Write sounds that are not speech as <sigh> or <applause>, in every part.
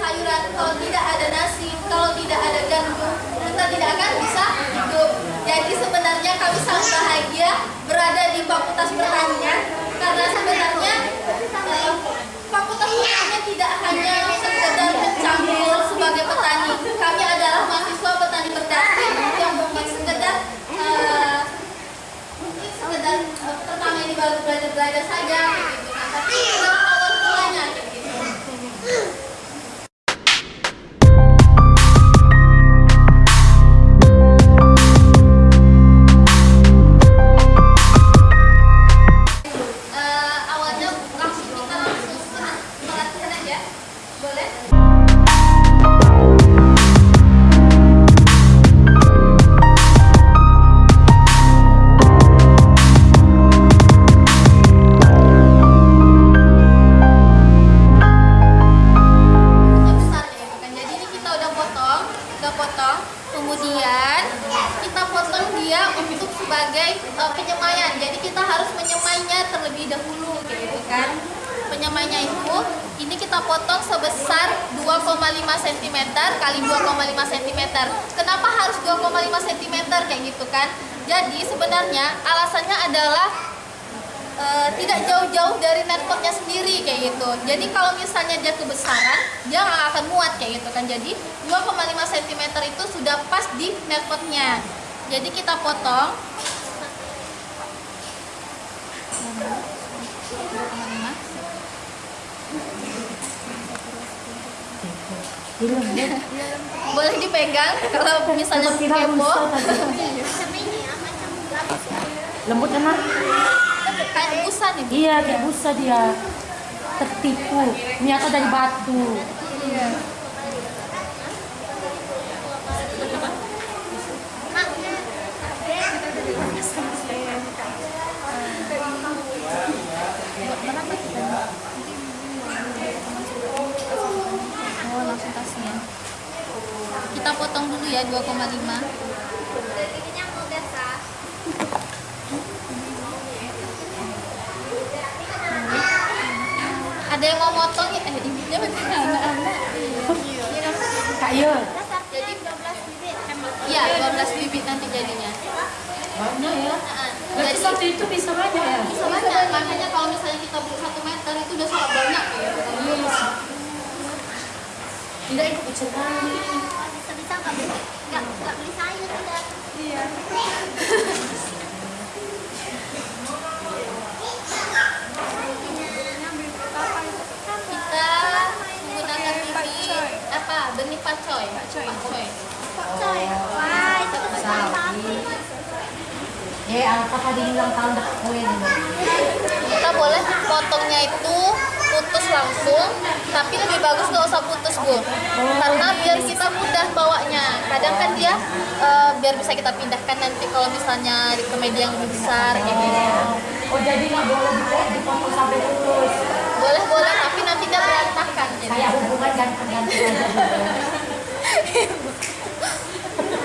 sayuran, kalau tidak ada nasi, kalau tidak ada gandum, kita tidak akan bisa hidup. Jadi sebenarnya kami sangat bahagia berada di Fakultas Pertanian karena sebenarnya eh, Fakultas Pertanian tidak hanya sekedar mencambul sebagai petani. Kami adalah mahasiswa petani berdasi yang mungkin sekedar eh, sekedar eh, pertama ini baru belajar belajar saja gitu kan. Tapi eh, tidak jauh-jauh dari netpotnya sendiri kayak gitu. Jadi kalau misalnya dia kebesaran, dia nggak akan muat kayak gitu kan. Jadi 2,5 cm itu sudah pas di netpotnya. Jadi kita potong. 2,5. Boleh dipegang kalau misalnya kepo. Lembut kan? Kayak busa nih. Bu. Iya, kayak busa dia. Tertipu. Ternyata dari batu. Oh, langsung tasnya. Kita potong dulu ya 2,5. Ada yang mau motong ya? Eh, ibunya berarti anak-anak. Kak Yul. Jadi 12 bibit. Iya, 12 bibit nanti jadinya. Banyak ya. Berarti jadi satu itu bisa banyak ya? bisa banyak. Makanya kalau misalnya kita beli 1 meter itu udah sangat banyak ya. Tidak ikut sekali. bisa-bisa nggak beli nggak nggak beli sayur udah Iya. <laughs> Kita menggunakan bibit apa? Benih pacoy. Pacoy. coy wah itu Sapi. Eh, apa tadi bilang tahun ini? Kita boleh potongnya itu putus langsung, tapi lebih bagus nggak usah putus bu, karena biar kita mudah bawanya. Kadang kan dia eh, biar bisa kita pindahkan nanti kalau misalnya di ke media yang lebih besar kayak gitu. Oh, jadi nggak boleh dipotong sampai putus. Boleh boleh, tapi nanti dia berantakan. Jadi. Kayak hubungan aja.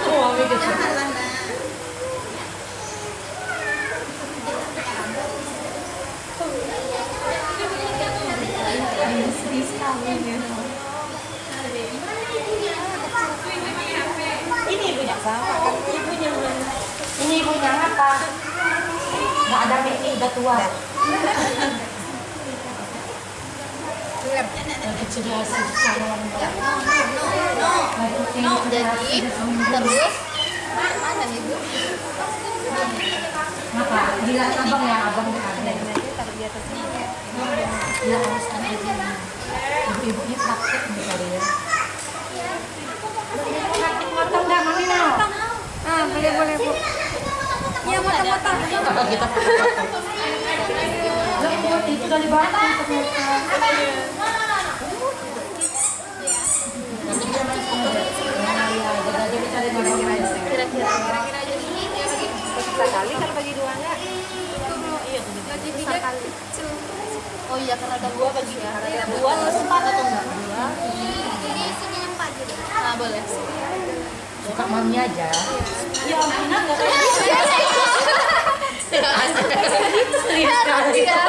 Oh, gitu. Sedih sekali ya. Ini ibunya sama kan? Ibunya Ini ibunya apa? Nggak ada ini udah tua. Kecil sama Jadi terus mana nih bu? Kenapa? Bilang abang ya, abang ada. Ya harus ada ini. Ibu-ibunya praktek misalnya ya. Praktek motong nggak mami mau? ah boleh boleh bu iya motong-motong Apa kita? Lembut itu dari batu ternyata. Ya, jadi bisa Kira-kira. sekali kalau bagi duanya Gaji tiga kali. Oh iya karena ada dua bagi ya. Dua terus empat atau enggak? Dua. jadi sini empat gitu Nah boleh suka mami aja. Ya mana gitu?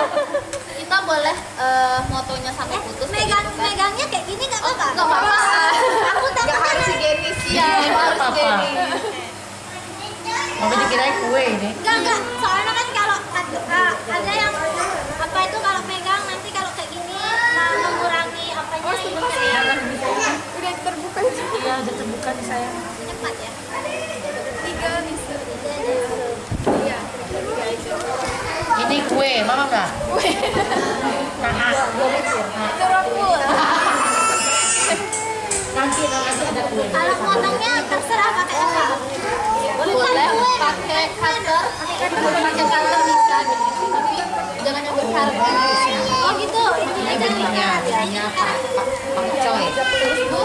kita boleh uh, motonya sampai eh, putus megang gitu, kan? megangnya kayak gini nggak? Oh, apa-apa nggak apa-apa. aku takutnya harus higienis ya harus higienis Mau dikirain kue ini? Enggak, enggak. Soalnya kan kalau eh, ada yang apa itu kalau megang nanti kalau kayak gini nah, mengurangi Oh, iya, terbuka sih. Udah terbuka Iya, udah terbuka nih saya. Empat ya? Tiga bisa. Iya. Ini kue, mama enggak Kue. Nah, Jeruk Nanti nanti ada kue. Kalau potongnya terserah pakai apa? Boleh pakai cutter, pakai cutter bisa, gitu. tapi jangan nyebut harga. Iya. Oh gitu. Ini belinya, belinya pak pak pakcoy. Terus bu,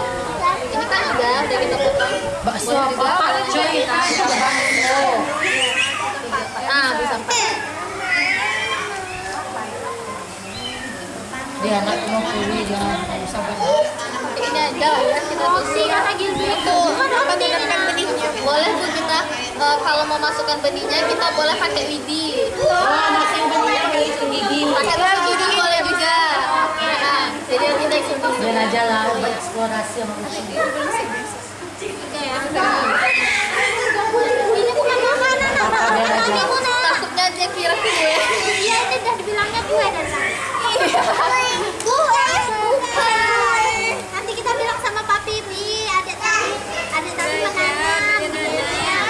ini kan udah udah kita potong. Bakso apa? Pakcoy kan? Bakso. Nah bisa pakai. Dia anak mau nggak usah banyak. ini aja ya kita tutup itu apa gunakan benihnya boleh bu kita eh, kalau mau masukkan benihnya kita boleh pakai lidi Oh, nasi benihnya itu gigi. pakai Biar aja lah, eksplorasi sama kucing. Ini bukan makanan, Apa biar aja. takutnya dia kira kue Iya, itu udah dibilangnya kue dan Kue, kue, bukan. Nanti kita bilang sama papi, Bi, adik tadi, adik tadi menanam. Ya.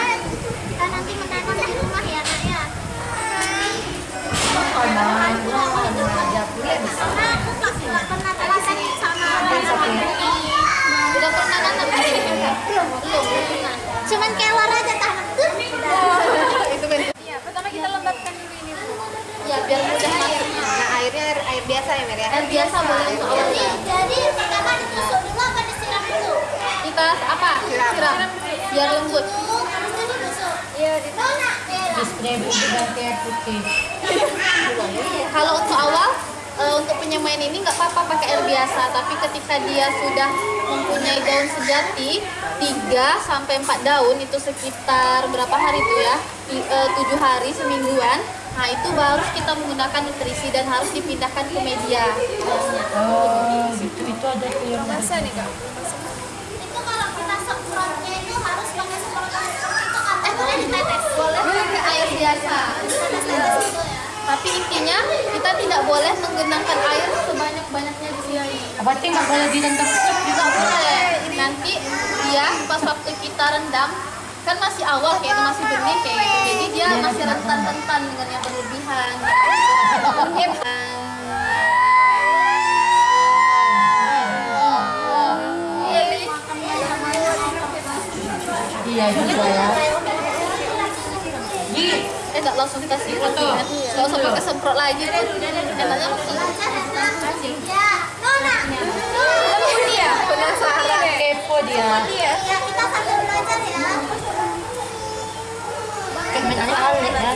Kita nanti menanam di rumah ya, nak ya. Makanan, kue bisa. Aku nggak pernah terasa sama udah pernah nanam belum belum belum pernah Cuman kelor aja tanam tuh. itu benar Iya, pertama kita lembabkan dulu ini Bu. ya biar mudah masuknya Nah, airnya air, air biasa ya, Mer ya? air biasa boleh untuk awalnya Jadi pertama ditusuk dulu apa disiram dulu? kita apa siram biar lembut. Iya, di Nona, Bella. Di spray bubuk ganti air putih. <laughs> Kalau untuk awal, eh, untuk penyemaian ini nggak apa-apa pakai air biasa, tapi ketika dia sudah mempunyai daun sejati 3 sampai 4 daun itu sekitar berapa hari itu ya? 7 hari semingguan. Nah, itu baru kita menggunakan nutrisi dan harus dipindahkan ke media. Oh, gitu. Itu ada yang masa nih, Kak? Itu kalau kita semprotnya itu harus pakai semprotan seperti itu atau boleh ditetes? Boleh pakai air biasa. Itu. Tapi intinya kita tidak boleh menggenangkan air sebanyak-banyaknya di sini. Berarti nggak boleh direndam juga boleh. Nanti dia pas waktu kita rendam kan masih awal kayak itu masih benih kayak gitu. Jadi dia masih rentan-rentan dengan yang berlebihan. Iya juga ya. Nggak langsung kasih foto kan? Nggak usah pakai semprot lagi tuh. Enaknya langsung kasih. Iya, penasaran ya? kepo dia. Iya. Ya, kita sambil belajar ya. Mainannya alik ya.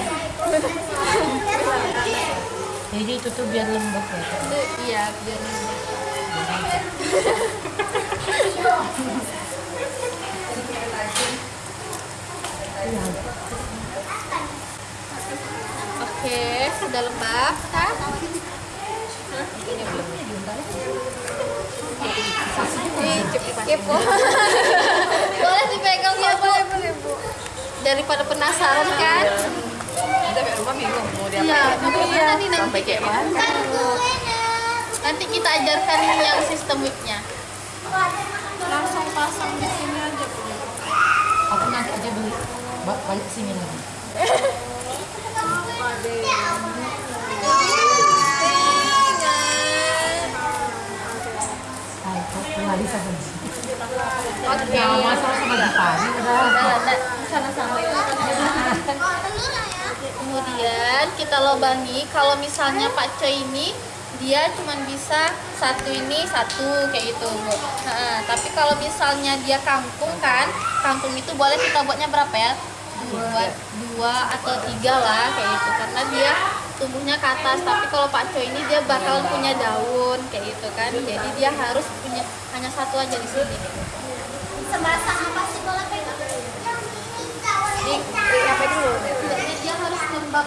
Jadi itu tuh biar lembab ya. Itu iya biar Oke, sudah lembab kan? Kepo. Boleh dipegang ya, Bu. Boleh, Bu. Daripada penasaran kan? Kita sampai rumah bingung mau Iya, diapain. bagaimana nih nanti? Sampai kayak mana? Kan kuenya. Nanti kita ajarkan yang sistem whipnya. Langsung pasang di sini aja, Bu. Aku nanti aja beli ba- balik sini lagi. <laughs> Kemudian kita lobangi kalau misalnya Pak Coy ini dia cuma bisa satu ini satu kayak gitu. Nah, tapi kalau misalnya dia kangkung kan, kangkung itu boleh kita buatnya berapa ya? Dua, dua atau tiga lah kayak gitu karena dia tumbuhnya ke atas. Tapi kalau Pak Coy ini dia bakalan punya daun kayak gitu kan, jadi dia harus punya hanya satu aja di sini. Semasang apa sih kalau pegang? Di, apa dulu? Dia, dia harus lembab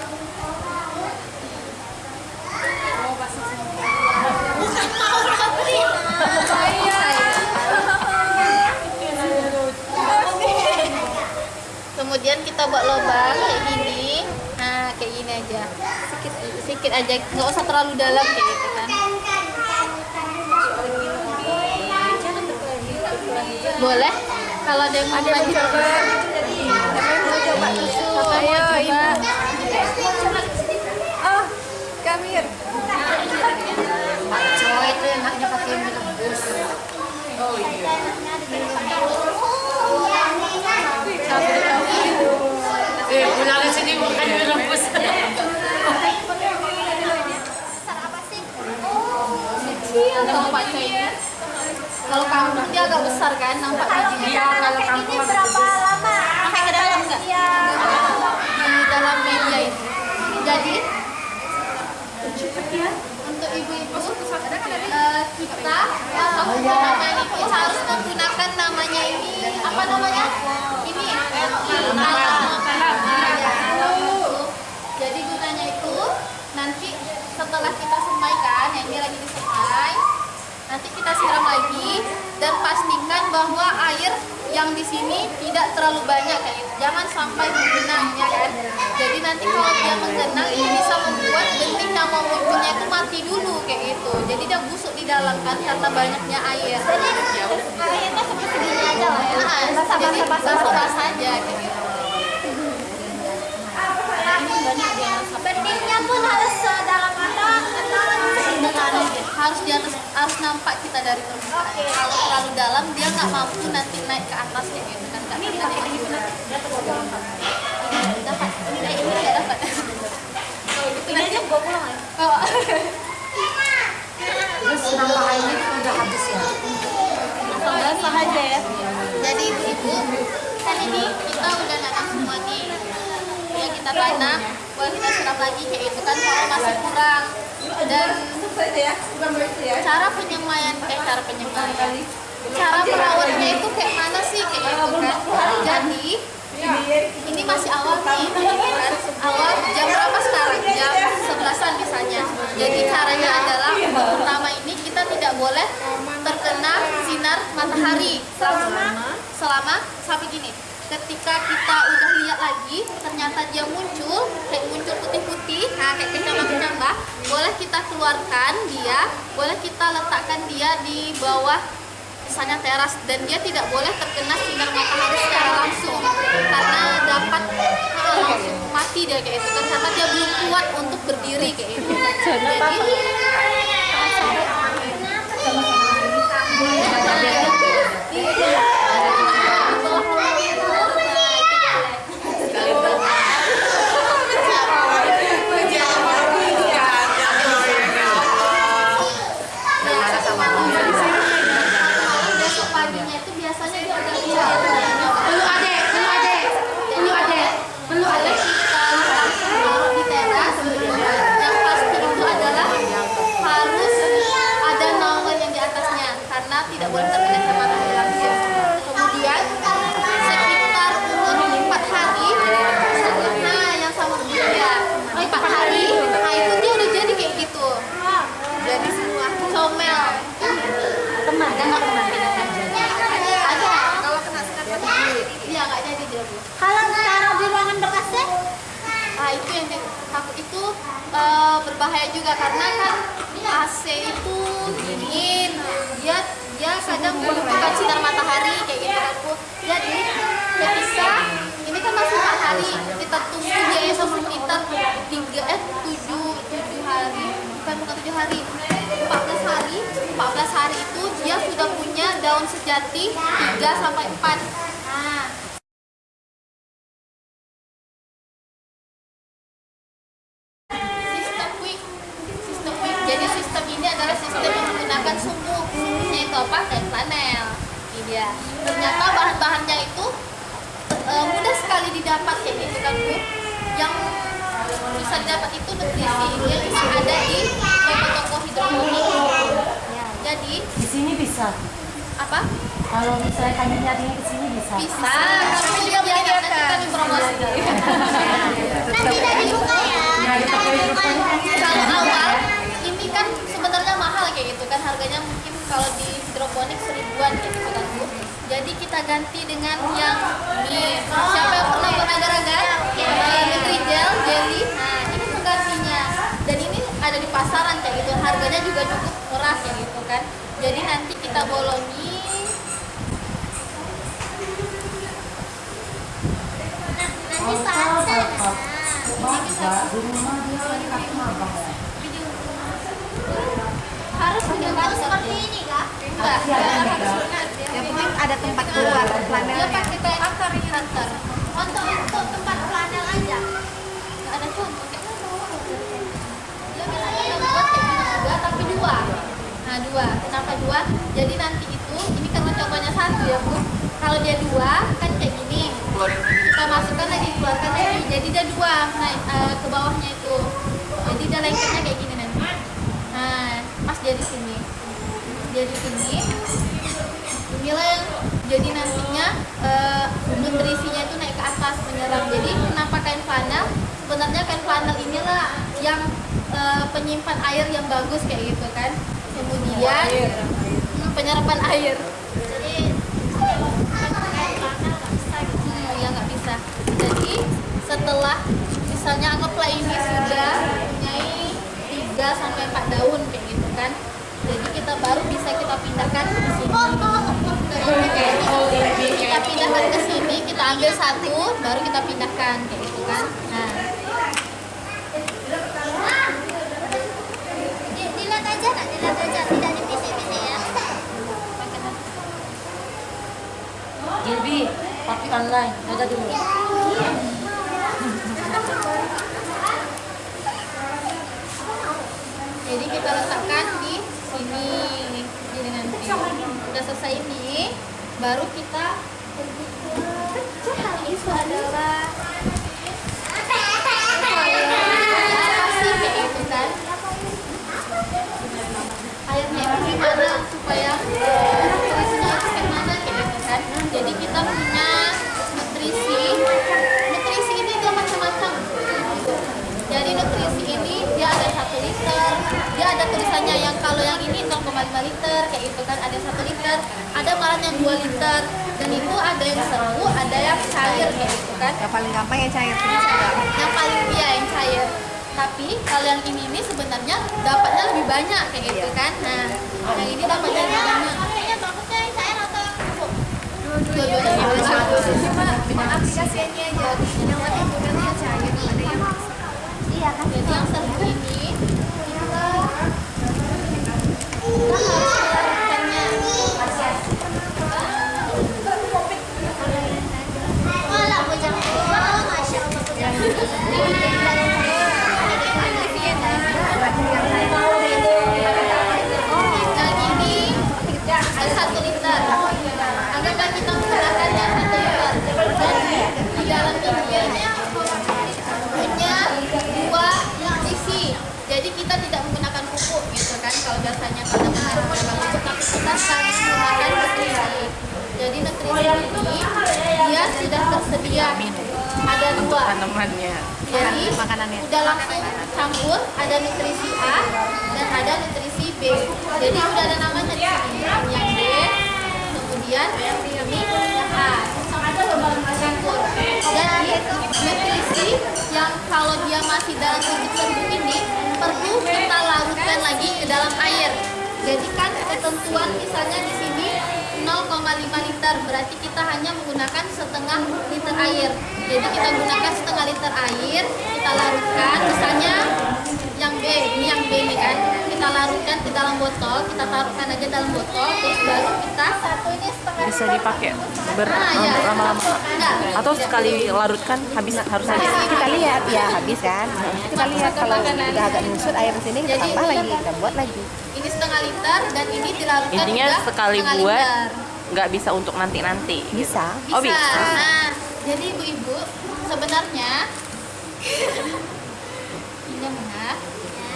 Kemudian kita buat lubang kayak gini. Nah, kayak gini aja. Sedikit sedikit aja, nggak usah terlalu dalam kayak gitu kan. boleh kalau ada yang mau lanjut coba Siapa yang mau coba susu? Ayo ibu. Oh, Kamir. Cowok itu enaknya pakai mie rebus. Eh, pulang ke sini makan mie rebus. kecil kalau Pak Coy ini kalau kampung dia agak besar kan nampak bijinya Iya, kalau kampung Ini berapa lama? sampai ke dalam nggak Iya. di dalam media itu jadi untuk ibu-ibu eh, kita yang menggunakan itu harus menggunakan namanya ini apa namanya ini kalam jadi gunanya itu nanti setelah kita semaikan yang ini lagi disemai nanti kita siram lagi dan pastikan bahwa air yang di sini tidak terlalu banyak kayak gitu. jangan sampai menggenang ya. Kan jadi nanti kalau dia menggenang ini bisa membuat benih yang mau munculnya itu mati dulu kayak gitu. Jadi dia busuk di dalam kan karena banyaknya air. Akhirnya seperti segini aja lah ya. Jadi basah-basah aja kayak gitu. Benihnya pun harus dalam atau harus di atas harus nampak kita dari permukaan. Kalau terlalu dalam dia nggak mampu nanti naik ke atas kayak gitu kan ini dapat ini dapat. Ini ini nggak dapat. Kalau gitu nanti gua pulang ya? Oh. Terus nambah airnya itu udah habis ya. Basah aja ya. jadi ibu-ibu kan ini kita udah nanam semua nih. Yang kita tanam boleh kita siram lagi kayak itu kan kalau masih kurang. Dan cara penyemaian kayak cara penyemaian. Cara merawatnya itu kayak mana sih? Kayak gitu kan. jadi ini masih awal nih. Kan awal jam berapa sekarang? Jam sebelasan misalnya. Jadi caranya adalah pertama ini kita tidak boleh terkena sinar matahari. Selama? Selama sampai gini ketika kita udah lihat lagi ternyata dia muncul kayak muncul putih-putih. Nah kayak kecambah-kecambah boleh kita keluarkan dia boleh kita letakkan dia di bawah misalnya teras. Dan dia tidak boleh terkena sinar matahari secara langsung. Karena dapat eh, langsung mati dia kayak itu kan karena dia belum kuat untuk berdiri kayak itu jadi besok paginya itu biasanya dia udah bisa Perlu adek, perlu adek, perlu adek, perlu adek. kita taruh di teras yang pasti itu adalah harus ada naungan yang di atasnya karena tidak boleh terkena sinar matahari langsung kemudian sekitar umur 4 hari nah yang sama dia 4 hari nah itu dia udah jadi kayak gitu jadi semua comel Teman, kan nggak teman. ada kalau kena sinar matahari iya nggak jadi dia Bu. Kalau taruh di ruangan bekasnya, Nah itu yang di- takut itu eh, berbahaya juga karena kan AC itu dingin, dia dia kadang membutuhkan sinar matahari kayak gitu kan Bu. Jadi ketika ini kan masih empat hari, kita tunggu dia itu sekitar tiga eh tujuh tujuh hari, bukan bukan tujuh hari, 14 hari, 14 hari itu dia sudah punya daun sejati 3 sampai 4 Nah, sistem quick sistem quick jadi sistem ini adalah sistem yang menggunakan sumbu sumbunya itu apa kayak flanel ini dia ternyata bahan-bahannya itu eh, mudah sekali didapat kayak gitu kan bu yang bisa didapat itu nutrisi dia cuma ada di toko-toko hidroponik jadi Di sini bisa. apa Kalau misalnya kami nyarinya ke sini bisa. bisa kami juga menyediakan nanti kami promosi nanti dari buka ya. Kalau awal ini kan sebenarnya mahal kayak gitu kan harganya mungkin kalau di hidroponik seribuan kayak gitu kan bu jadi kita ganti dengan yang ini siapa yang pernah buat agar-agar gel jelly ini penggantinya dan ini ada di pasaran kayak gitu harganya juga cukup murah kayak gitu kan jadi nanti kita bolongi bisa ada. Baca di rumah dia kasih abang ya. Harus punya Kalau seperti ini kak? Enggak, enggak harus sunat. Yang penting ada tempat keluar Dia flanelnya. pakai kayak akar ini akar. Untuk untuk tempat flanel aja. Enggak ada contoh kayak Dia misalnya buat kayak gini juga tapi dua. Nah dua, kenapa dua? Jadi nanti itu, ini karena contohnya satu ya bu. Kalau dia dua kan kayak. Kita masukkan lagi keluarkan lagi. Jadi dia dua naik eh, ke bawahnya itu. Jadi dia lengketnya kayak gini nanti. Nah pas dia di sini, dia di sini. Inilah yang jadi nantinya eh, nutrisinya itu naik ke atas menyerap. Jadi kenapa kain flanel? Sebenarnya kain flanel inilah yang eh, penyimpan air yang bagus kayak gitu kan. Kemudian penyerapan air. Jadi kayak flanel nggak bisa gitu. Hmm, ya nggak bisa. Jadi setelah misalnya anggaplah ini sudah mempunyai 3 sampai 4 daun kayak gitu kan. Jadi kita baru bisa kita pindahkan ke sini. Kita pindahkan ke sini, kita ambil satu, baru kita pindahkan kayak gitu kan. Nah, Di- Dilihat aja nak, dilihat aja, tidak dipisih-pisih ya. Jadi, papi online, dulu. jadi kita letakkan di udah selesai ini, baru kita supaya kayak gitu kan. Jadi kita punya nutrisi nutrisi ini dia macam-macam jadi nutrisi ini dia ada satu liter. Dia ada tulisannya yang kalau yang ini 0,5 liter kayak itu kan. Ada satu liter ada malah yang 2 liter. Dan itu ada yang seru ada yang cair kayak gitu kan. Yang paling gampang yang cair. yang paling dia yang cair. Tapi kalau yang ini ini sebenarnya dapatnya lebih banyak kayak gitu kan. Nah yang ini dapatnya lebih banyak. Dua-duanya. Bagus Cuma aplikasi ini aja. Yang bukan yang cair, ada yang Iya kan? jadi yang seru ini kita kita harus melakukannya Malah bujang. Wah, masya Allah bujang. yang ini ada satu liter anggaplah kita menggunakan yang satu liter dan di dalam ini punya dua nutrisi jadi kita tidak menggunakan pupuk gitu kan kalau biasanya kita menggunakan pupuk sekarang menggunakan nutrisi jadi nutrisi ini dia sudah tersedia ada dua Tanamannya. jadi makanannya. udah langsung campur ada nutrisi A dan ada nutrisi B jadi udah ada namanya di sini yang B kemudian ini A campur jadi nutrisi yang kalau dia masih dalam bentuk serbuk ini perlu kita larutkan lagi ke dalam air jadi kan ketentuan misalnya di sini 0,5 liter berarti kita hanya menggunakan setengah liter air. Jadi kita gunakan setengah liter air kita larutkan misalnya yang B ini yang B ini kan kita larutkan ke dalam botol kita taruhkan aja dalam botol terus baru kita satu ini setengah bisa dipakai ber Ah, ya. lama-lama Enggak. atau sekali larutkan habis harus habis Kita lihat ya habis kan. Kita lihat kalau udah agak nyusut air di sini kita Jadi tambah lagi, kita buat lagi. ini setengah liter dan ini dilarutkan intinya juga sekali buat nggak bisa untuk nanti nanti Bisa. oh bisa Nah, jadi ibu-ibu sebenarnya.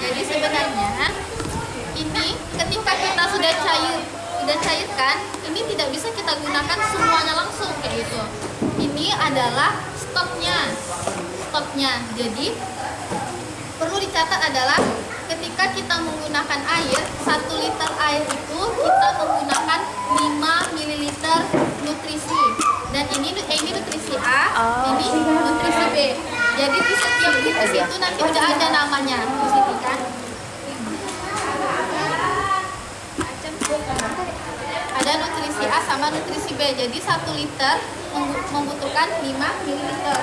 Jadi sebenarnya ini ketika kita sudah cair sudah cairkan, ini tidak bisa kita gunakan semuanya langsung kayak gitu. Ini adalah stoknya, stoknya. Jadi perlu dicatat adalah ketika kita menggunakan air, satu liter air itu kita menggunakan 5 ml nutrisi. Dan ini eh, ini nutrisi A, ini nutrisi B. Jadi di setiap nutrisi itu nanti udah ada namanya di sini kan. Ada nutrisi A sama nutrisi B. Jadi satu liter membu- membutuhkan 5 ml.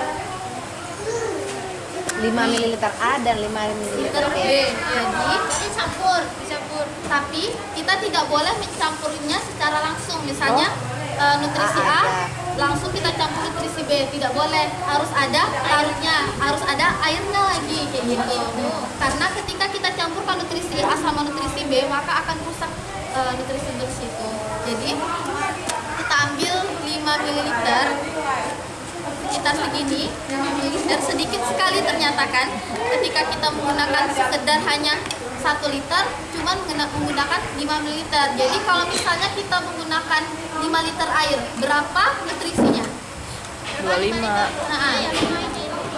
5 ml A dan 5 ml liter B. Jadi dicampur, dicampur. Tapi kita tidak boleh mencampurnya secara langsung. Misalnya eh, nutrisi A A ada. langsung kita campur nutrisi B, tidak boleh. Harus ada larutnya, harus ada airnya lagi kayak gitu. Karena ketika kita campurkan nutrisi A sama nutrisi B, maka akan rusak eh, nutrisi-nutrisi itu. Jadi kita ambil 5 ml sekitar segini dan sedikit sekali ternyata kan ketika kita menggunakan sekedar hanya satu liter cuman menggunakan 5 ml jadi kalau misalnya kita menggunakan 5 liter air berapa nutrisinya? 25. nah,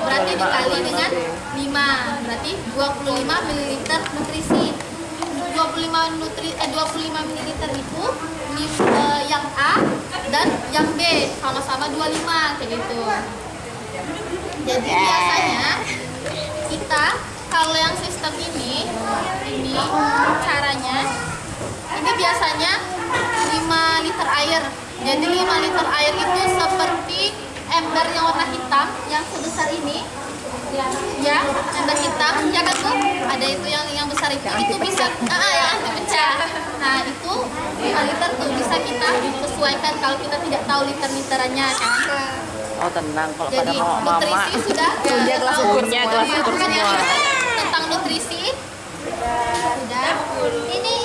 berarti dikali dengan 5 berarti 25 ml nutrisi. 25 nutri eh 25 ml itu eh, yang A dan yang B. Sama-sama 25 kayak gitu. Jadi biasanya kita kalau yang sistem ini ini caranya ini biasanya 5 liter air. Jadi 5 liter air itu seperti ember yang warna hitam yang sebesar ini. Ya ember hitam ya kan tuh ada itu yang yang besar itu. Itu bisa ah yang anti pecah. Nah itu 5 liter tuh bisa kita sesuaikan kalau kita tidak tahu liter literannya kan? Oh tenang. Kalau pada jadi mau mama. nutrisi sudah <laughs> Punya kelas ukurnya, kelas ukur ya, semua. Tentang nutrisi. Sudah. Ini ini.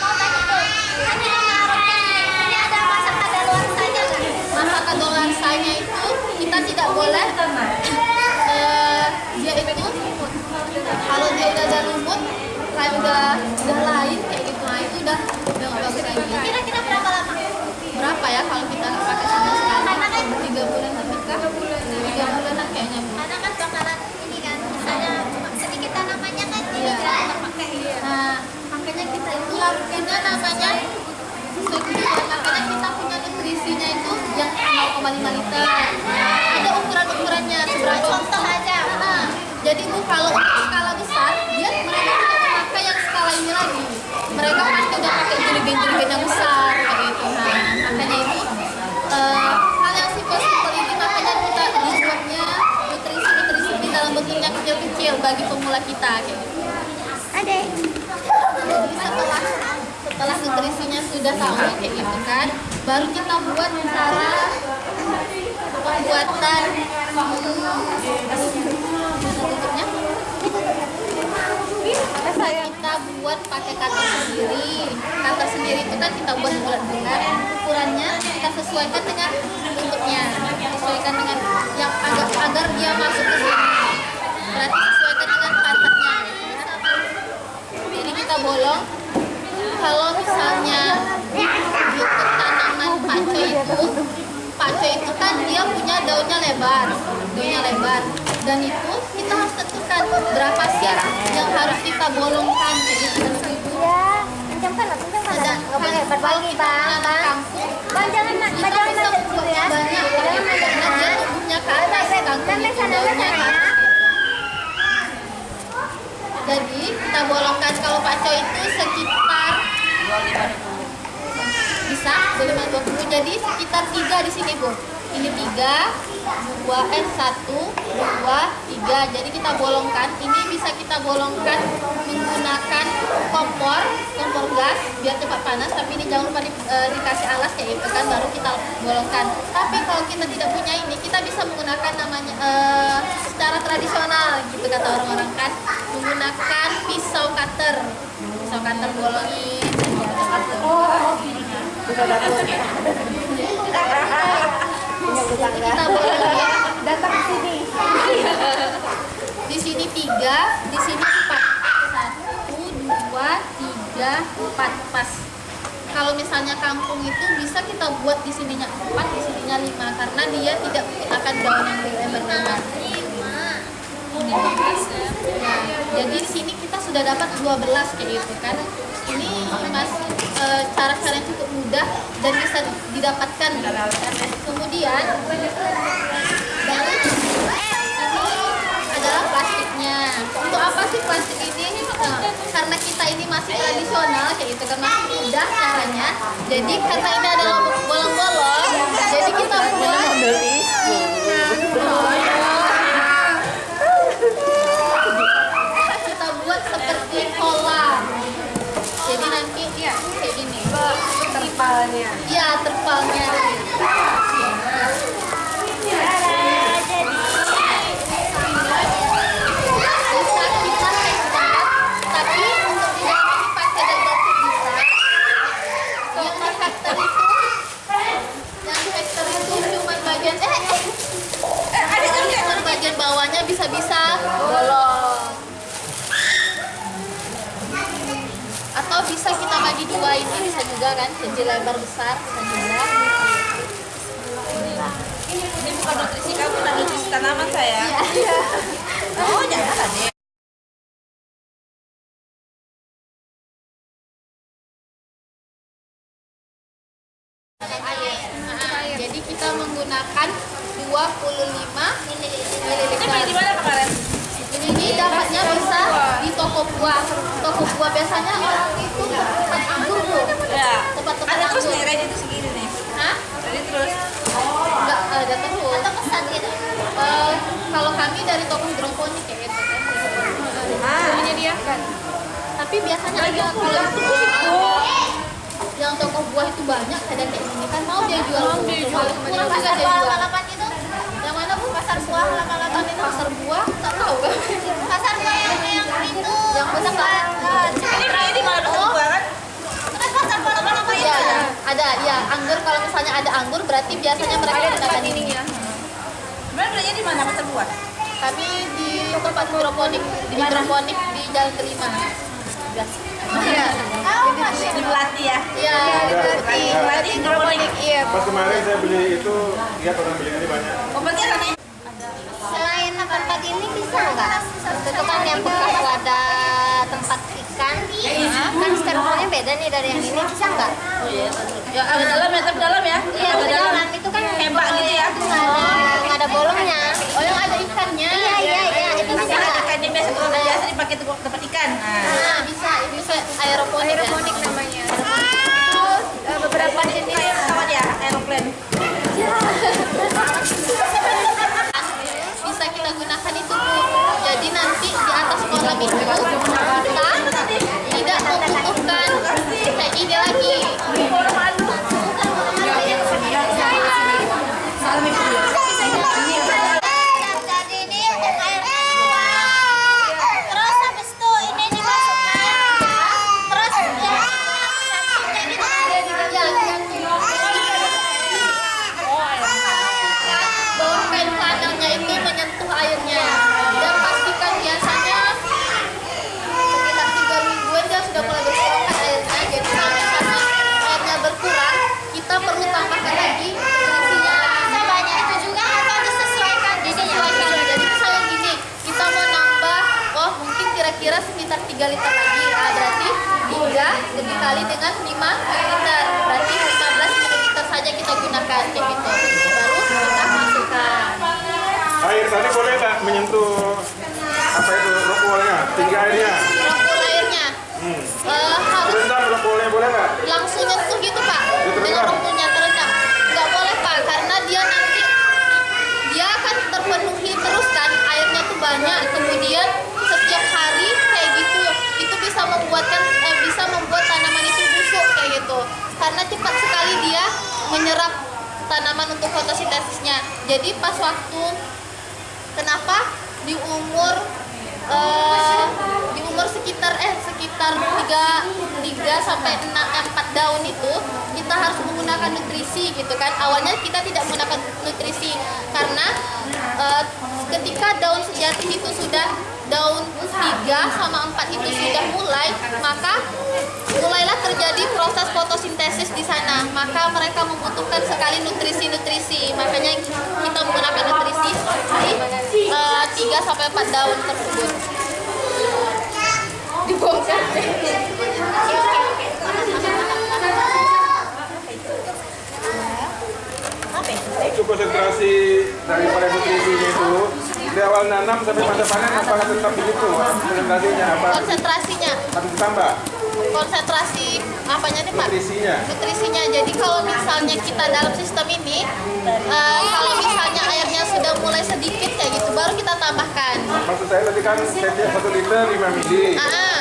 Mau tanya tuh. Ini naruhnya ini. Ada luar saja nggak? masa itu kita tidak boleh eh, dia itu kalau dia udah ada lumut kayak udah udah lain kayak gitu. Nah itu udah udah nggak bagus lagi liter ada ukuran ukurannya seberapa Contoh aja. Nah, jadi bu kalau untuk skala besar dia mereka tidak memakai yang skala ini lagi. Mereka pasti udah pakai jerigen-jerigen yang besar kayak gitu. Nah makanya itu eh, hal yang simpel-simpel ini makanya kita dibuatnya nutrisi-nutrisi ini dalam bentuknya kecil-kecil bagi pemula kita kayak gitu. Ada. jadi setelah setelah nutrisinya sudah tahu kayak gitu kan baru kita buat cara pembuatan. Bentuknya kita buat pakai cutter sendiri. Cutter sendiri itu kan kita buat bulat-bulat ukurannya kita sesuaikan dengan bentuknya. Sesuaikan dengan yang agar agar dia masuk ke sini. Berarti sesuaikan dengan cutternya jadi kita bolong. Kalau misalnya untuk tanaman paco itu paco itu kan dia punya daunnya lebar daunnya lebar dan itu kita harus tentukan berapa sih yang harus kita bolongkan jadi Ya, kencangkan lah, kencangkan lah. Nggak boleh berbagi, Bang. Bang. Bang, jangan, Bang, kita jangan bisa manjat dulu buatnya ya. banyak Jangan manjat karena dia ya. tumbuhnya ke atas Baik, baik. kangkung Dan itu sana, daunnya sana ke ya. atas jadi kita bolongkan kalau paco itu sekitar bisa boleh dua puluh jadi sekitar tiga di sini bu. Ini tiga dua eh satu dua tiga. Jadi kita bolongkan. Ini bisa kita bolongkan menggunakan kompor kompor gas biar cepat panas tapi ini jangan lupa di- eh, dikasih alas gitu kan baru kita bolongkan. Tapi kalau kita tidak punya ini kita bisa menggunakan namanya eh, secara tradisional gitu kata orang-orang kan. Menggunakan pisau cutter. Pisau cutter bolongin. Jadi kita bolongin Datang ke sini. di sini tiga, di sini empat. Satu, dua, tiga, empat pas. Kalau misalnya kampung itu bisa kita buat di sininya empat, di sininya lima karena dia tidak menggunakan daun yang lebar-lebar. Ya, jadi di sini kita sudah dapat 12 kayak gitu kan. Ini mas e, cara-cara yang cukup mudah dan bisa didapatkan. Kemudian ini adalah plastiknya. Untuk apa sih plastik ini? Karena kita ini masih tradisional kayak gitu kan mudah caranya. Jadi karena ini adalah bolong-bolong, jadi kita buat Ambil tisu. terpalnya. Iya, terpalnya. Bisa kita hemat, tapi untuk di dalam ini pakai double tip bisa. Yang di factor itu, yang di factor itu cuma bagian eh, eh, ada kan bagian bawahnya bisa-bisa bolong. Atau bisa kita dua ini bisa juga kan, jadi lebar besar bisa juga. Ini bukan nutrisi kamu, nah nutrisi tanaman saya. Iya. Oh, jangan tadi. jadi kita menggunakan 25 ml. Ini di mana kemarin? Ini dapatnya bisa di toko buah. Toko buah biasanya orang itu tempat anggur tuh. Ya. Tempat-tempat Ada terus nih, ready tuh segini nih. Hah? Ready terus. Enggak ada terus. Atau pesan gitu. Eh, kalau kami dari toko hidroponik kayak gitu kan. Ah. Menyediakan. Tapi biasanya ada kalau yang toko buah itu banyak ada kayak gini kan mau dia jual mau dia jual kurang juga dia jual halaman itu. yang mana bu pasar buah halaman itu pasar buah tak tahu Pasar buah yang yang itu. yang besar Ini beli di mana pasar buah kan? Kan pasar buah halaman apa Iya, ada, ada, ya anggur kalau misalnya ada anggur berarti biasanya mereka menggunakan ini. Kemarin belinya di mana pasar buah? Kami di tempat hidroponik, di hidroponik di Jalan Kelima. Iya. Oh, masih. Di Melati ya. Iya, di Melati. Melati hidroponik. Iya. Pas kemarin saya beli itu, lihat orang beli ini banyak. Oh, berarti. Selain tempat ini bisa nggak? Itu kan yang bekas wadah tempat ikan. Kan styrofoamnya beda nih dari yang ini. Bisa nggak? Oh iya. Ya agak dalam ya, tapi dalam ya. Iya, agak dalam. Itu kan Hebat gitu ya. Itu nggak ada, nggak ada bolongnya. Oh, yang ada ikannya. Iya, iya, iya. Itu Tapi bisa ada nggak? kan yang biasa tuh biasa dipakai tempat ikan. Nah. Nah, bisa, itu bisa aeroponik. Aeroponik namanya. Itu eh, beberapa jenis Kayak pesawat ya, aeroplane. bisa kita gunakan itu bu jadi nanti di atas kolam itu kita tidak membutuhkan 3 liter lagi. Nah, berarti 3 dikali dengan 5 liter. Berarti 15 ml saja kita gunakan kayak gitu. Baru kita masukkan. Air tadi boleh nggak menyentuh apa itu rock wallnya, tinggi airnya? Rokok airnya. Hmm. Eh, harus Terendam rock wallnya boleh nggak? langsung nyentuh gitu pak. Dengan rokoknya terendam. Nggak boleh pak karena dia nanti dia akan terpenuhi terus kan airnya tuh banyak. Kemudian setiap hari bisa membuatkan eh, bisa membuat tanaman itu busuk kayak gitu. Karena cepat sekali dia menyerap tanaman untuk fotosintesisnya. Jadi pas waktu kenapa? Di umur eh, di umur sekitar eh sekitar 3 3 sampai 6 eh, 4 daun itu kita harus menggunakan nutrisi gitu kan. Awalnya kita tidak menggunakan nutrisi karena eh, ketika daun sejati itu sudah daun 3 sama 4 itu sudah mulai, maka mulailah terjadi proses fotosintesis di sana. Maka mereka membutuhkan sekali nutrisi-nutrisi. Makanya kita menggunakan nutrisi di eh, 3 sampai 4 daun tersebut. Dibongkar. Itu konsentrasi daripada nutrisinya itu di awal nanam sampai masa panen apakah tetap begitu? Konsentrasinya apa? Konsentrasinya, harus ditambah? Konsentrasi apanya nih Pak? nutrisinya. Nutrisinya. Jadi kalau misalnya kita dalam sistem ini, eh, kalau misalnya airnya sudah mulai sedikit kayak gitu, baru kita tambahkan. maksud saya tadi kan setiap satu liter 5 mili. Ah,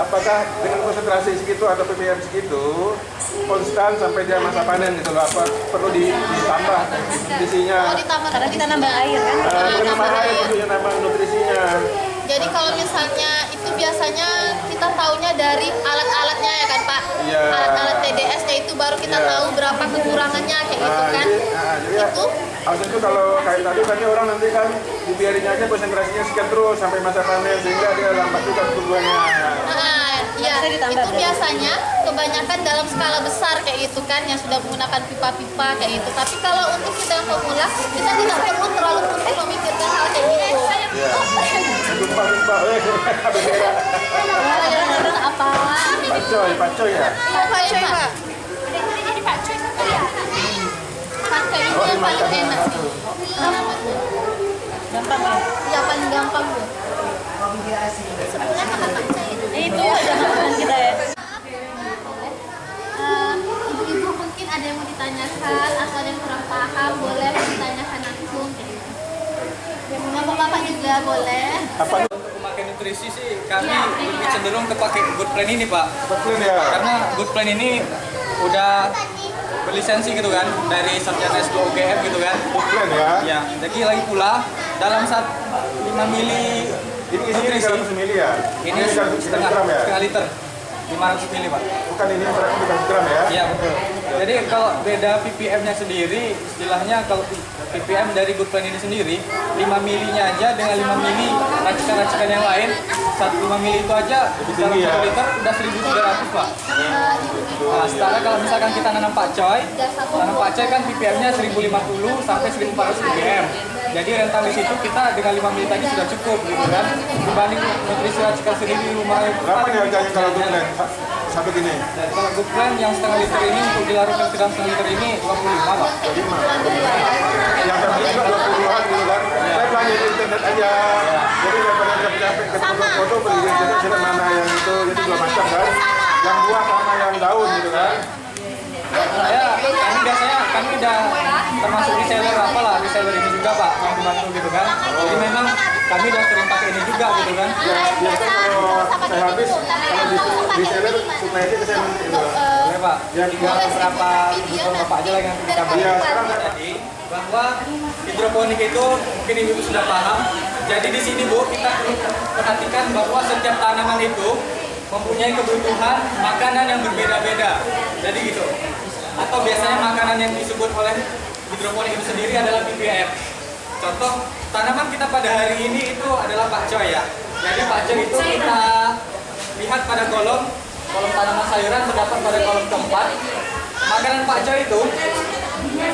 apakah dengan konsentrasi segitu atau ppm segitu konstan sampai dia masa panen gitu loh apa perlu di- ditambah nutrisinya? Oh, ditambah Karena kita nambah air kan. Eh, bukan nambah air tentunya nambah nutrisinya Jadi kalau misalnya itu biasanya kita taunya dari alat-alatnya ya kan Pak? Iya. Alat-alat TDS kayak itu baru kita Iya. tahu berapa kekurangannya kayak gitu Nah, kan? jadi, nah, jadi ya, Itu harusnya itu kalau kayak tadi kan orang nanti kan dibiarin aja konsentrasinya sekian terus sampai masa panen sehingga dia lambat juga pertumbuhannya. Nah, ya, Bisa ditambah itu berarti? biasanya kebanyakan dalam skala besar kayak gitu kan yang sudah menggunakan pipa-pipa kayak gitu. Tapi kalau untuk kita yang pemula, kita tidak perlu terlalu penting memikirkan hal kayak gitu. Ya. Lupa-lupa, eh, apa? Pacoy, pacoy ya. Ya Pak? Jadi Pak Cuy satu ya. Pakai itu yang paling enak sih. Gampang ya. Ya paling gampang tuh. Sebenarnya kakak Cuy itu. Itu aja makanan kita ya. Eh, Ibu-ibu mungkin ada yang mau ditanyakan atau ada yang kurang paham boleh ditanyakan langsung gitu. Bapak-bapak juga boleh. Apa Memakai nutrisi sih kami lebih cenderung ke pakai good plan ini pak betul ya? karena good plan ini udah berlisensi gitu kan dari Sarjana S2 UGM gitu kan Plan ya. ya jadi lagi pula dalam saat 5 mili Ini isinya 300 mili ya? ini 300 setengah, gram ya? setengah liter 500 mili pak Bukan ini yang 300 gram ya? Iya betul. Jadi kalau beda ppm-nya sendiri, istilahnya kalau ppm dari good plan ini sendiri, 5 milinya aja dengan 5 mili racikan-racikan yang lain, satu 5 mili itu aja Lebih dalam tinggi ya? satu liter udah 1300 pak. Nah, setelah kalau misalkan kita nanam pakcoy, nanam pakcoy kan ppm-nya 1050 sampai 1400 ppm. Jadi rental di situ kita dengan 5 mili tadi sudah cukup gitu kan. Dibanding nutrisi racikan sendiri di rumah Berapa nih harganya kalau good plan? Sa- Satu gini? dan kalau good plan yang setengah liter ini untuk dilarutkan ke dalam setengah liter ini 25 pak. Yang tadi juga 20-an gitu kan? Saya belanja di internet aja. Jadi daripada capek-capek ketemu foto beli di internet mana yang itu jadi dua macam kan? Yang buah sama yang daun gitu kan? saya kami biasanya kami udah termasuk reseller apa lah reseller ini juga pak yang dibantu gitu kan. Jadi memang kami udah sering pakai ini juga gitu kan. Ya, biasanya kalau saya habis, kalau di, di seller supaya ke saya nanti gitu. boleh pak. Yang tinggal beberapa kebutuhan bapak aja lah yang kita bahas sekarang jadi bahwa hidroponik itu mungkin ibu sudah paham. Jadi di sini bu kita perhatikan bahwa setiap tanaman itu mempunyai kebutuhan makanan yang berbeda-beda. Jadi gitu atau biasanya makanan yang disebut oleh hidroponik itu sendiri adalah BBM contoh tanaman kita pada hari ini itu adalah pakcoy ya jadi pakcoy itu kita lihat pada kolom kolom tanaman sayuran terdapat pada kolom keempat makanan pakcoy itu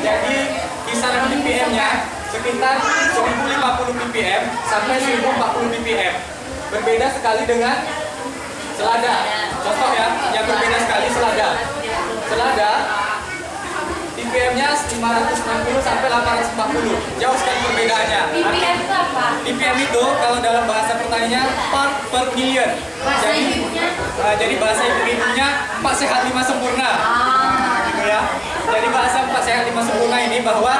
jadi kisaran ppm-nya sekitar 1050 ppm sampai 1040 ppm. Berbeda sekali dengan selada. Contoh ya, yang berbeda sekali selada. Selada ppm-nya 560 sampai 840. Jauh sekali perbedaannya. ppm itu apa? ppm itu kalau dalam bahasa pertaniannya part per million. Jadi eh, jadi bahasa ibu-ibunya empat sehat lima sempurna gitu ya. Jadi bahasa empat sehat lima sempurna ini bahwa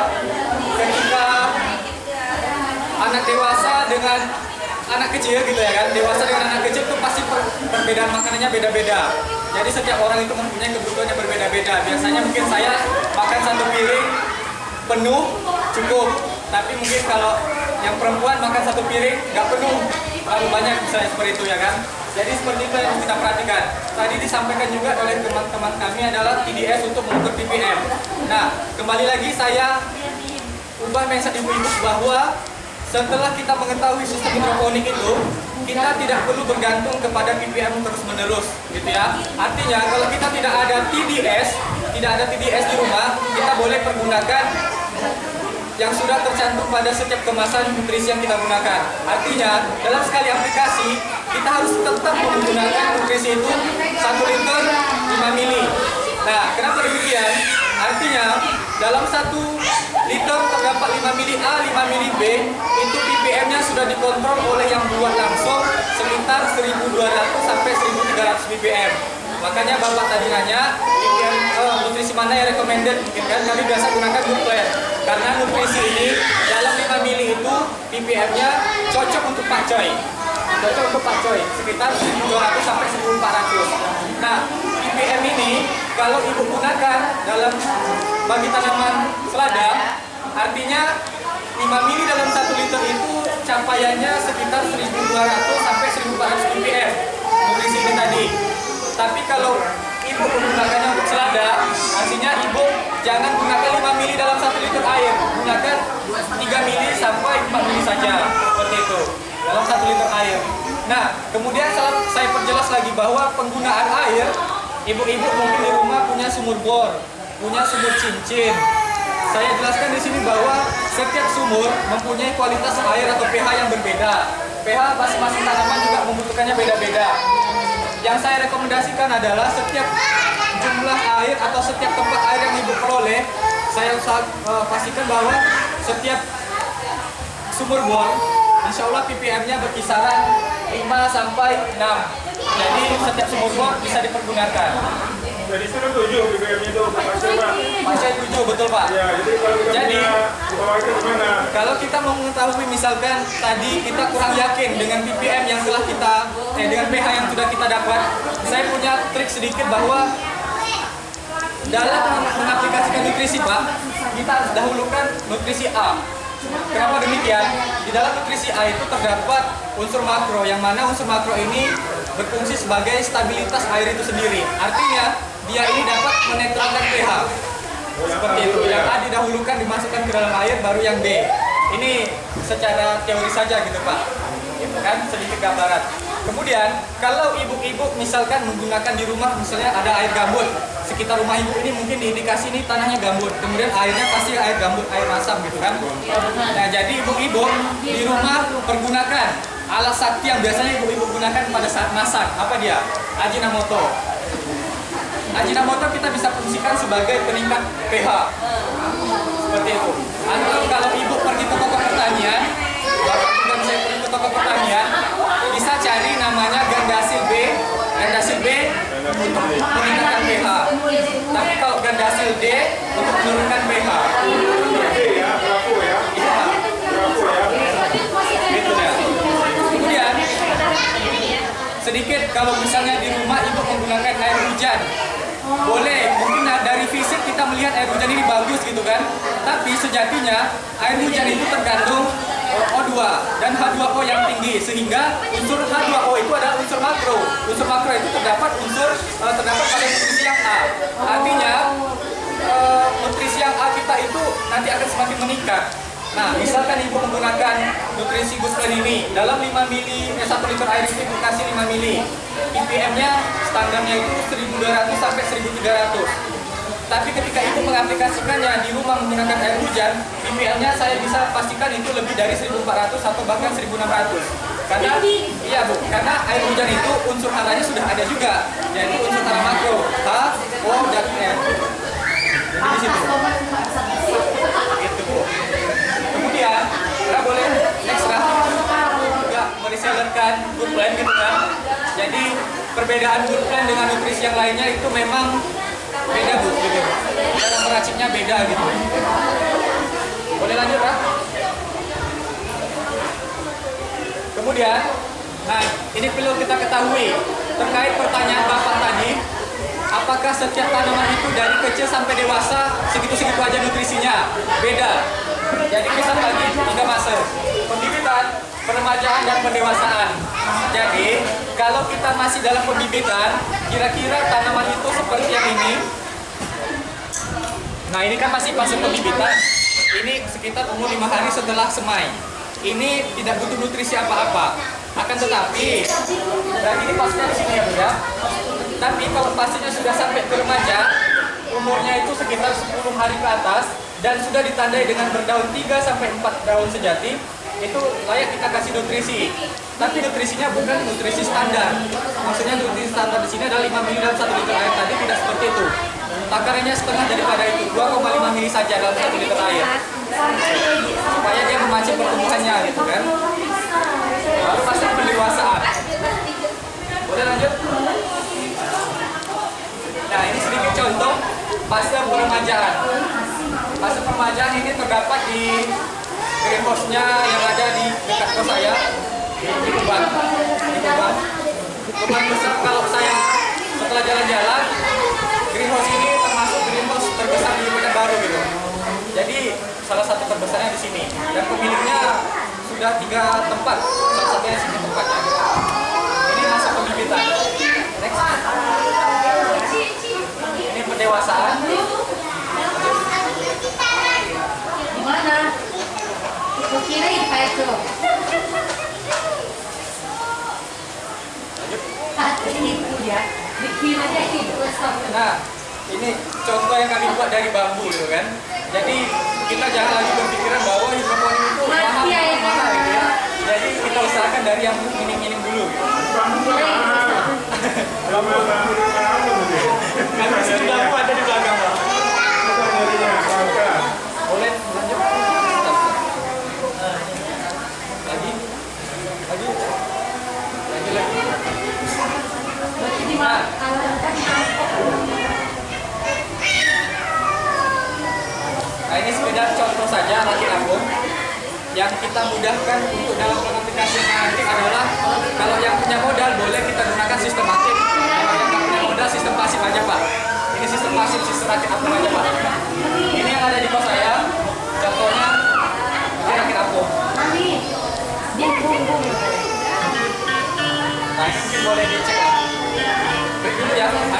ketika anak dewasa dengan anak kecil gitu ya kan, dewasa dengan anak kecil itu pasti per- perbedaan makanannya beda-beda. Jadi setiap orang itu mempunyai kebutuhan yang berbeda-beda. Biasanya mungkin saya makan satu piring penuh cukup, tapi mungkin kalau yang perempuan makan satu piring nggak penuh, terlalu banyak misalnya seperti itu ya kan. Jadi seperti itu yang kita perhatikan. Tadi disampaikan juga oleh teman-teman kami adalah TDS untuk mengukur ppm. Nah, kembali lagi saya ubah mindset ibu-ibu bahwa setelah kita mengetahui sistem hidroponik itu, kita tidak perlu bergantung kepada ppm terus-menerus, gitu ya. Artinya kalau kita tidak ada TDS, tidak ada TDS di rumah, kita boleh pergunakan yang sudah tercantum pada setiap kemasan nutrisi yang kita gunakan. Artinya, dalam sekali aplikasi, kita harus tetap menggunakan nutrisi itu 1 liter 5 mili. Nah, kenapa demikian? Artinya, dalam satu liter terdapat 5 mili A, 5 mili B, itu ppm-nya sudah dikontrol oleh yang buat langsung sekitar 1200 sampai 1300 ppm. Makanya Bapak tadi nanya, ppm, eh, nutrisi mana yang recommended? Mungkin kan kami biasa gunakan Nutren. Karena nutrisi ini dalam 5 mili itu ppm-nya cocok untuk pakcoy. Cocok untuk pakcoy, sekitar 1200 sampai 1400. Nah, ppm ini kalau ibu gunakan dalam bagi tanaman selada, artinya 5 mili dalam 1 liter itu capaiannya sekitar 1200 sampai 1400 ppm nutrisi ini tadi. Tapi kalau ibu menggunakannya untuk selada, artinya ibu jangan gunakan 5 mili dalam 1 liter air, gunakan 3 mili sampai 4 mili saja, seperti itu, dalam 1 liter air. Nah, kemudian saya perjelas lagi bahwa penggunaan air, ibu-ibu mungkin di rumah punya sumur bor, punya sumur cincin. Saya jelaskan di sini bahwa setiap sumur mempunyai kualitas air atau pH yang berbeda. pH masing-masing tanaman juga membutuhkannya beda-beda. Yang saya rekomendasikan adalah setiap jumlah air atau setiap tempat air yang ibu peroleh, saya usaha, eh, pastikan bahwa setiap sumur bor, insya Allah ppm-nya berkisaran 5 sampai 6. Jadi setiap sumur bor bisa dipergunakan. Jadi sudah tujuh BBM itu Pak Pak. Tujuh betul Pak. Ya, jadi kalau kita Jadi- punya itu gimana? Kalau kita mau mengetahui misalkan tadi kita kurang yakin dengan ppm yang telah kita eh dengan pH yang sudah kita dapat, saya punya trik sedikit bahwa dalam mengaplikasikan nutrisi Pak, kita harus dahulukan nutrisi A. Kenapa demikian? Di dalam nutrisi A itu terdapat unsur makro, yang mana unsur makro ini berfungsi sebagai stabilitas air itu sendiri. Artinya, dia ini dapat menetralkan pH. Seperti itu. Yang A didahulukan dimasukkan ke dalam air, baru yang B. Ini secara teori saja gitu Pak. Gitu kan, sedikit gambaran. Kemudian, kalau ibu-ibu misalkan menggunakan di rumah, misalnya ada air gambut, sekitar rumah ibu ini mungkin diindikasi ini tanahnya gambut. Kemudian airnya pasti air gambut, air masam gitu kan. Nah, jadi ibu-ibu di rumah pergunakan alat sakti yang biasanya ibu-ibu gunakan pada saat masak. Apa dia? Ajinomoto. Ajinomoto kita bisa fungsikan sebagai peningkat pH. Seperti itu. Atau kalau ibu pergi ke toko pertanian, bapak juga saya pergi ke toko pertanian, bisa cari namanya gandasil B, gandasil B untuk meningkatkan pH. Tapi kalau gandasil D untuk menurunkan pH. Sedikit kalau misalnya di rumah ibu menggunakan air hujan. Boleh mungkin dari fisik kita melihat air hujan ini bagus gitu kan. Tapi sejatinya air hujan itu terkandung eh, O2 dan H2O yang tinggi. Sehingga unsur H2O itu adalah unsur makro. Unsur makro itu terdapat unsur eh, terdapat pada nutrisi yang A. Artinya eh, nutrisi yang A kita itu nanti akan semakin meningkat Nah, misalkan ibu menggunakan nutrisi Guslen ini dalam 5 mili, eh, 1 liter air itu ibu kasih 5 mili. ppm-nya standarnya itu 1200 sampai 1300. Tapi ketika ibu mengaplikasikannya di rumah menggunakan air hujan, ppm-nya saya bisa pastikan itu lebih dari 1400 atau bahkan 1600. Karena iya Bu, karena air hujan itu unsur haranya sudah ada juga, yaitu perbedaan plan dengan nutrisi yang lainnya itu memang beda bu gitu. Cara meraciknya beda gitu. Boleh lanjut Pak? Kemudian, nah ini perlu kita ketahui terkait pertanyaan Bapak tadi, apakah setiap tanaman itu dari kecil sampai dewasa segitu-segitu aja nutrisinya? Beda. Jadi kita bagi tiga fase. Pembibitan, peremajaan, dan pendewasaan. Jadi, kalau kita masih dalam pembibitan, kira-kira tanaman itu seperti yang ini. Nah, ini kan masih fase pembibitan. Ini sekitar umur lima hari setelah semai. Ini tidak butuh nutrisi apa-apa. Akan tetapi, berarti ini pastinya di sini ya, ya. Tapi kalau pastinya sudah sampai ke remaja, umurnya itu sekitar 10 hari ke atas dan sudah ditandai dengan berdaun 3 sampai 4 daun sejati, itu layak kita kasih nutrisi. Tapi nutrisinya bukan nutrisi standar. Maksudnya nutrisi standar di sini adalah 5 ml dalam 1 liter air tadi tidak seperti itu. Takarannya setengah daripada itu, 2,5 ml saja dalam 1 liter air. Supaya dia memacu pertumbuhannya gitu kan. Lalu fase di greenhouse-nya yang ada di dekat kos saya di Kuban di Kuban Kuban besar kalau saya. Setelah jalan-jalan greenhouse ini termasuk greenhouse terbesar di Medan Baru gitu. Jadi salah satu terbesarnya di sini. Dan pemiliknya sudah tiga tempat. Salah satunya sini tempatnya. Ini masa pembibitan. Next. Ini pendewasaan. Kira kayak itu. Itu ya. Itu. Nah, ini contoh yang kami buat dari bambu gitu kan. Jadi kita jangan lagi berpikiran bahwa hidroponik itu mahal mahal gitu ya. Jadi kita usahakan dari yang minim-minim dulu gitu. Bambu mana? Kami ada di belakang Pak. Boleh lanjut? Lagi? Lagi? Lagi lagi. Nah, ini sekedar contoh saja rakit yang kita mudahkan untuk dalam pengaplikasian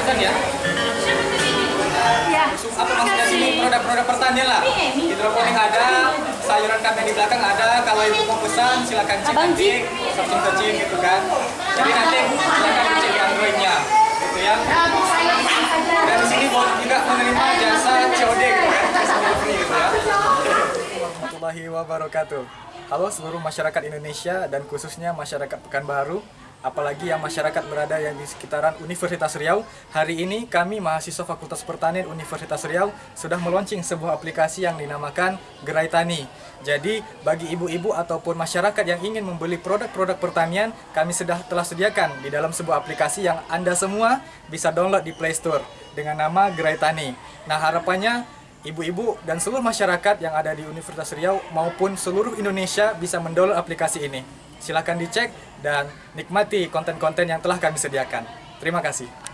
ya azan ya. Ya. apa maksudnya sini produk-produk pertanian lah? Hidroponik ada sayuran kami di belakang ada kalau ibu mau pesan silakan cek nanti searching searching gitu kan. Jadi nanti silakan cek androidnya gitu ya. Dan di sini boleh juga menerima jasa COD gitu kan jasa delivery gitu ya. Warahmatullahi wabarakatuh. Halo seluruh masyarakat Indonesia dan khususnya masyarakat Pekanbaru apalagi yang masyarakat berada yang di sekitaran Universitas Riau. Hari ini kami mahasiswa Fakultas Pertanian Universitas Riau sudah meluncing sebuah aplikasi yang dinamakan Gerai Tani. Jadi bagi ibu-ibu ataupun masyarakat yang ingin membeli produk-produk pertanian, kami sudah telah sediakan di dalam sebuah aplikasi yang Anda semua bisa download di Play Store dengan nama Gerai Tani. Nah, harapannya ibu-ibu dan seluruh masyarakat yang ada di Universitas Riau maupun seluruh Indonesia bisa mendownload aplikasi ini. Silakan dicek dan nikmati konten-konten yang telah kami sediakan. Terima kasih.